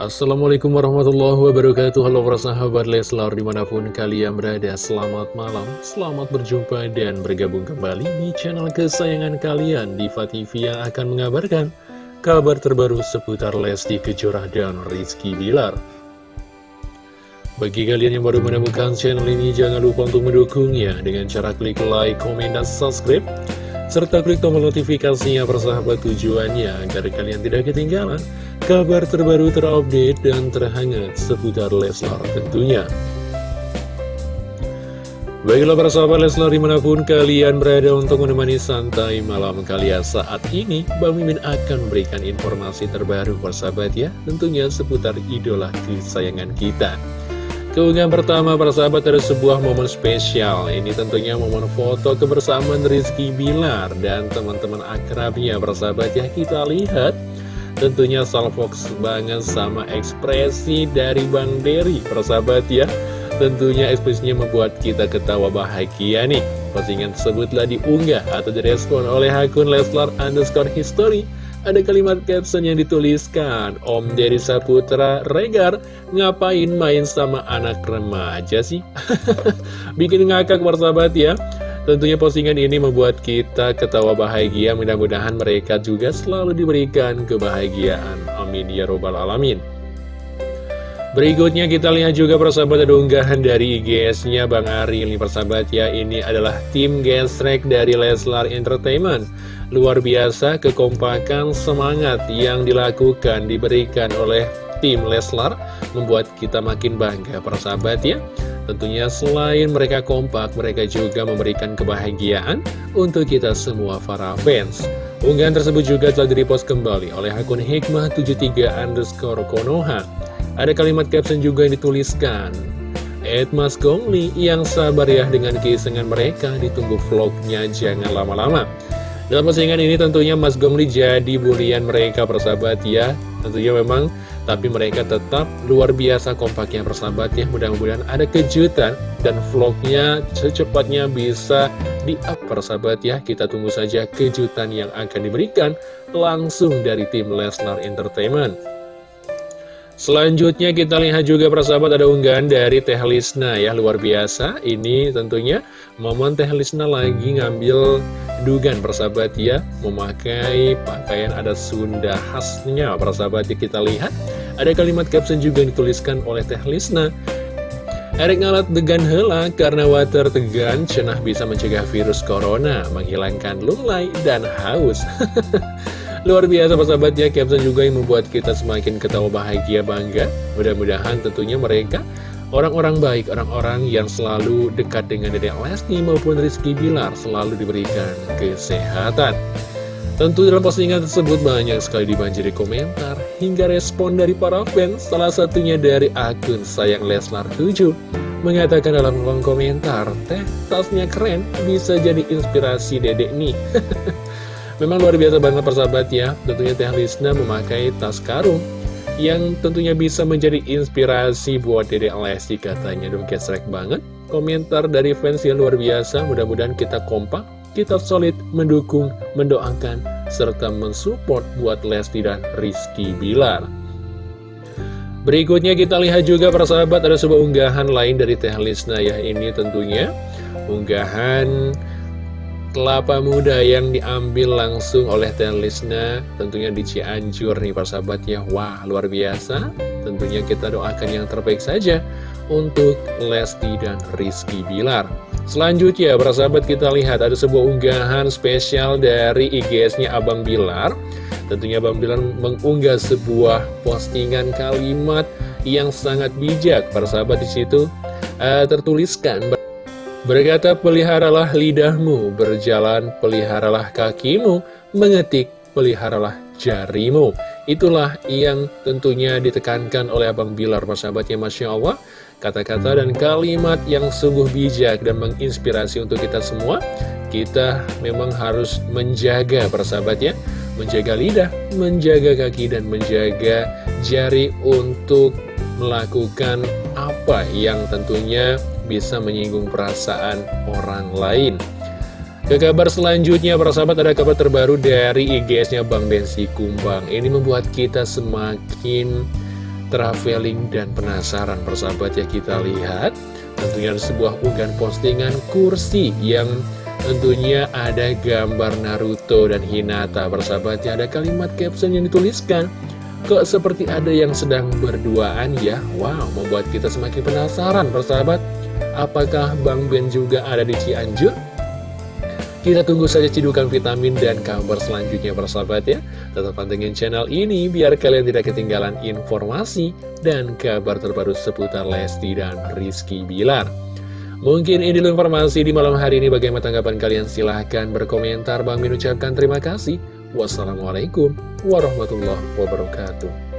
Assalamualaikum warahmatullahi wabarakatuh. Halo para sahabat Leslar di mana pun kalian berada Selamat malam, selamat berjumpa dan bergabung kembali di channel kesayangan kalian. Diva TV yang akan mengabarkan kabar terbaru seputar Lesti Kejora dan Rizky Bilar. Bagi kalian yang baru menemukan channel ini jangan lupa untuk mendukungnya. Dengan cara klik like, komen, dan subscribe serta klik tombol notifikasinya persahabat tujuannya agar kalian tidak ketinggalan kabar terbaru terupdate dan terhangat seputar Leslar tentunya. Baiklah para sahabat Leslar di mana pun kalian berada untuk menemani santai malam kalian saat ini Bang Mimin akan memberikan informasi terbaru persahabat ya Tentunya seputar idola kesayangan kita Keunggahan pertama para sahabat ada sebuah momen spesial. Ini tentunya momen foto kebersamaan Rizky Bilar dan teman-teman akrabnya. Para sahabat ya Kita lihat. Tentunya salvox banget sama ekspresi dari Bang Dery. Para sahabat ya Tentunya ekspresinya membuat kita ketawa bahagia nih. Postingan tersebutlah diunggah atau direspon oleh akun Leslar underscore history ada kalimat caption yang dituliskan Om Deddy Saputra Regar Ngapain main sama anak remaja sih? Bikin ngakak persahabat ya. Tentunya postingan ini membuat kita ketawa bahagia. Mudah-mudahan mereka juga selalu diberikan kebahagiaan. Amin ya robbal alamin. Berikutnya kita lihat juga persahabat ada unggahan dari IGS-nya Bang Ari ini persahabat ya Ini adalah tim gesrek dari Leslar Entertainment Luar biasa kekompakan semangat yang dilakukan diberikan oleh tim Leslar Membuat kita makin bangga persahabat ya. Tentunya selain mereka kompak mereka juga memberikan kebahagiaan untuk kita semua para fans. Unggahan tersebut juga telah direpost kembali oleh akun Hikmah73 underscore Konoha. Ada kalimat caption juga yang dituliskan Ed Mas Gongli yang sabar ya dengan keisengan mereka Ditunggu vlognya jangan lama-lama Dalam postingan ini tentunya Mas Gongli jadi bulian mereka persahabat ya. Tentunya memang tapi mereka tetap luar biasa kompaknya persahabat ya. Mudah-mudahan ada kejutan dan vlognya secepatnya bisa di-up persahabat ya. Kita tunggu saja kejutan yang akan diberikan langsung dari tim Lesnar Entertainment Selanjutnya kita lihat juga persahabat ada unggahan dari Teh Lisna ya luar biasa. Ini tentunya momen Teh Lisna lagi ngambil dugan persahabat ya Memakai pakaian ada Sunda khasnya persahabat ya kita lihat. Ada kalimat caption juga yang dituliskan oleh Teh Lisna. Erik ngalat degan hela karena water tegan cenah bisa mencegah virus corona Menghilangkan lunglai dan haus Luar biasa persahabat ya, caption juga yang membuat kita semakin ketawa bahagia bangga. Mudah-mudahan tentunya mereka orang-orang baik, orang-orang yang selalu dekat dengan Dedek Lesti maupun Rizky Bilar selalu diberikan kesehatan. Tentu dalam postingan tersebut banyak sekali dibanjiri komentar hingga respon dari para fans, salah satunya dari akun Sayang Leslar 7 mengatakan dalam kolom komentar, teh tasnya keren, bisa jadi inspirasi dedek nih. Memang luar biasa banget persahabat ya. Tentunya Teh Lisna memakai tas karung Yang tentunya bisa menjadi inspirasi buat Dede Lesti katanya. Dong kesrek banget. Komentar dari fans yang luar biasa. Mudah-mudahan kita kompak Kita solid mendukung, mendoakan Serta mensupport buat Lesti dan Rizky Bilar. Berikutnya kita lihat juga persahabat ada sebuah unggahan lain dari Teh Lisna ya. Ini tentunya unggahan kelapa muda yang diambil langsung oleh Lisna tentunya di Cianjur nih sahabat ya wah luar biasa. Tentunya kita doakan yang terbaik saja untuk Lesti dan Rizky Bilar. Selanjutnya sahabat kita lihat ada sebuah unggahan spesial dari IGS-nya Abang Bilar. Tentunya Abang Bilar mengunggah sebuah postingan kalimat yang sangat bijak. Para sahabat di situ uh, tertuliskan Berkata peliharalah lidahmu, berjalan peliharalah kakimu, mengetik peliharalah jarimu. Itulah yang tentunya ditekankan oleh Abang Bilar, persahabatnya Masya Allah. Kata-kata dan kalimat yang sungguh bijak dan menginspirasi untuk kita semua. Kita memang harus menjaga persahabatnya, menjaga lidah, menjaga kaki, dan menjaga jari untuk melakukan apa yang tentunya bisa menyinggung perasaan orang lain. Ke kabar selanjutnya, para sahabat ada kabar terbaru dari IGS-nya Bang Densi Kumbang. Ini membuat kita semakin traveling dan penasaran persahabat ya kita lihat tentunya ada sebuah unggahan postingan kursi yang tentunya ada gambar Naruto dan Hinata persahabat ya ada kalimat caption yang dituliskan kok seperti ada yang sedang berduaan ya? Wow membuat kita semakin penasaran persahabat. Apakah Bang Ben juga ada di Cianjur? Kita tunggu saja cidukan vitamin dan kabar selanjutnya persahabat ya. Tetap pantengin channel ini biar kalian tidak ketinggalan informasi dan kabar terbaru seputar Lesti dan Rizky Bilar. Mungkin ini informasi di malam hari ini. Bagaimana tanggapan kalian? Silahkan berkomentar. Bang Min ucapkan terima kasih Wassalamualaikum warahmatullahi wabarakatuh